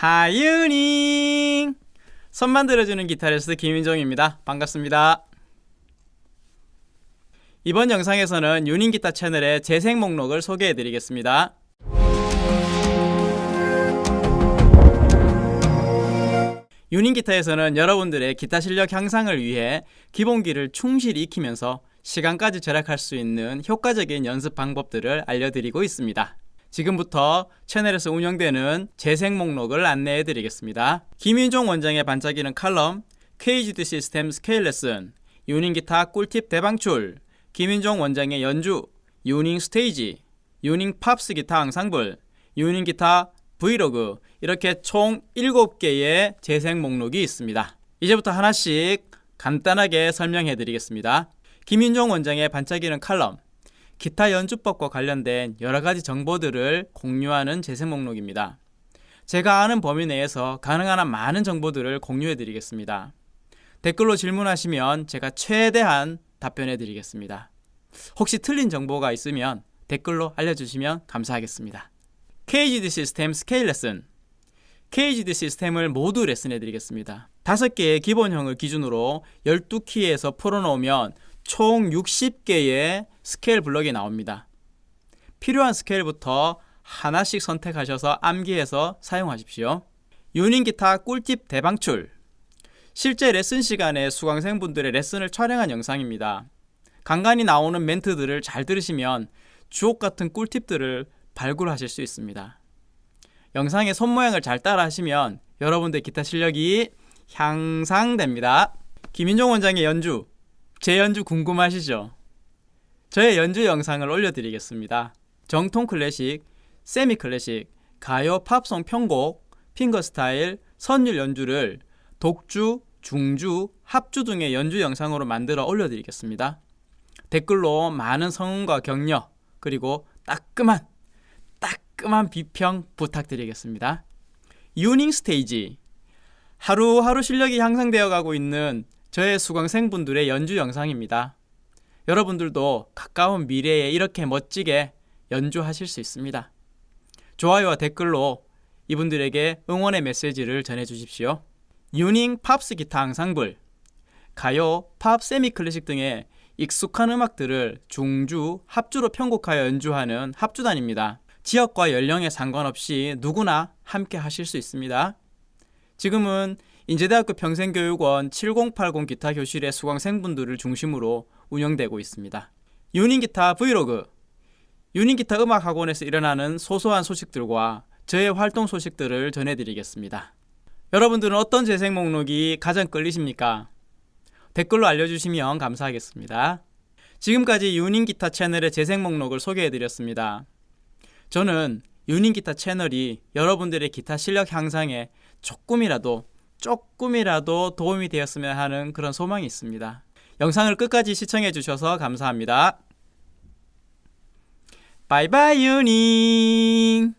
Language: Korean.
하유닝 손만 들어주는 기타리스트 김인종입니다. 반갑습니다. 이번 영상에서는 유닝 기타 채널의 재생 목록을 소개해 드리겠습니다. 유닝 기타에서는 여러분들의 기타 실력 향상을 위해 기본기를 충실히 익히면서 시간까지 절약할 수 있는 효과적인 연습 방법들을 알려드리고 있습니다. 지금부터 채널에서 운영되는 재생 목록을 안내해 드리겠습니다. 김윤종 원장의 반짝이는 칼럼, KGD 시스템 스케일 레슨, 유닝 기타 꿀팁 대방출, 김윤종 원장의 연주, 유닝 스테이지, 유닝 팝스 기타 앙상블, 유닝 기타 브이로그 이렇게 총 7개의 재생 목록이 있습니다. 이제부터 하나씩 간단하게 설명해 드리겠습니다. 김윤종 원장의 반짝이는 칼럼 기타 연주법과 관련된 여러가지 정보들을 공유하는 재생 목록입니다. 제가 아는 범위 내에서 가능한 한 많은 정보들을 공유해 드리겠습니다. 댓글로 질문하시면 제가 최대한 답변해 드리겠습니다. 혹시 틀린 정보가 있으면 댓글로 알려주시면 감사하겠습니다. KGD 시스템 스케일 레슨 KGD 시스템을 모두 레슨해 드리겠습니다. 5개의 기본형을 기준으로 12키에서 풀어놓으면 총 60개의 스케일 블럭이 나옵니다. 필요한 스케일부터 하나씩 선택하셔서 암기해서 사용하십시오. 유닝 기타 꿀팁 대방출 실제 레슨 시간에 수강생분들의 레슨을 촬영한 영상입니다. 간간히 나오는 멘트들을 잘 들으시면 주옥 같은 꿀팁들을 발굴하실 수 있습니다. 영상의 손모양을 잘 따라 하시면 여러분들 기타 실력이 향상됩니다. 김인종 원장의 연주 제 연주 궁금하시죠? 저의 연주 영상을 올려드리겠습니다. 정통 클래식, 세미 클래식, 가요, 팝송 편곡, 핑거스타일, 선율 연주를 독주, 중주, 합주 등의 연주 영상으로 만들어 올려드리겠습니다. 댓글로 많은 성원과 격려 그리고 따끔한 따끔한 비평 부탁드리겠습니다. 유닝 스테이지 하루하루 실력이 향상되어 가고 있는 저의 수강생분들의 연주 영상입니다. 여러분들도 가까운 미래에 이렇게 멋지게 연주하실 수 있습니다. 좋아요와 댓글로 이분들에게 응원의 메시지를 전해 주십시오. 유닝 팝스 기타 앙상블, 가요, 팝, 세미 클래식 등의 익숙한 음악들을 중주, 합주로 편곡하여 연주하는 합주단입니다. 지역과 연령에 상관없이 누구나 함께 하실 수 있습니다. 지금은 인제대학교 평생교육원 7080 기타 교실의 수강생분들을 중심으로 운영되고 있습니다. 유닝기타 브이로그 유닝기타 음악학원에서 일어나는 소소한 소식들과 저의 활동 소식들을 전해드리겠습니다. 여러분들은 어떤 재생 목록이 가장 끌리십니까? 댓글로 알려주시면 감사하겠습니다. 지금까지 유닝기타 채널의 재생 목록을 소개해드렸습니다. 저는 유닝기타 채널이 여러분들의 기타 실력 향상에 조금이라도 조금이라도 도움이 되었으면 하는 그런 소망이 있습니다. 영상을 끝까지 시청해 주셔서 감사합니다. 바이바이 유닝